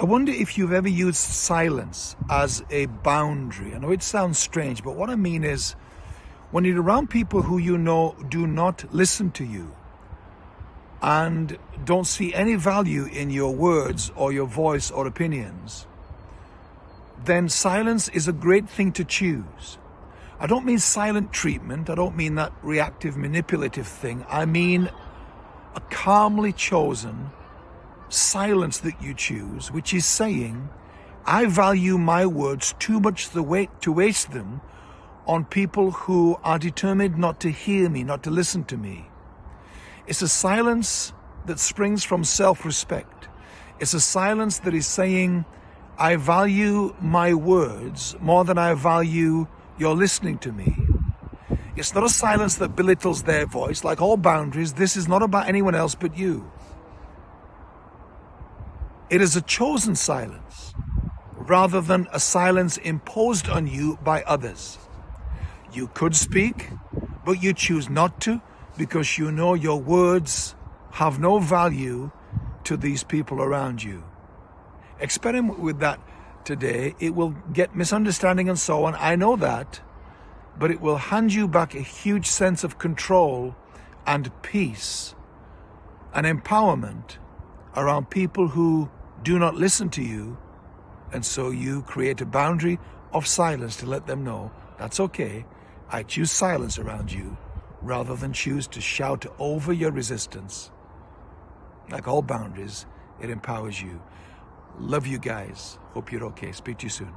I wonder if you've ever used silence as a boundary. I know it sounds strange, but what I mean is when you're around people who you know do not listen to you and don't see any value in your words or your voice or opinions, then silence is a great thing to choose. I don't mean silent treatment. I don't mean that reactive, manipulative thing. I mean a calmly chosen silence that you choose, which is saying, I value my words too much the way, to waste them on people who are determined not to hear me, not to listen to me. It's a silence that springs from self-respect. It's a silence that is saying, I value my words more than I value your listening to me. It's not a silence that belittles their voice. Like all boundaries, this is not about anyone else but you. It is a chosen silence rather than a silence imposed on you by others. You could speak, but you choose not to because you know your words have no value to these people around you. Experiment with that today. It will get misunderstanding and so on. I know that, but it will hand you back a huge sense of control and peace and empowerment around people who do not listen to you. And so you create a boundary of silence to let them know that's okay. I choose silence around you rather than choose to shout over your resistance. Like all boundaries, it empowers you. Love you guys. Hope you're okay. Speak to you soon.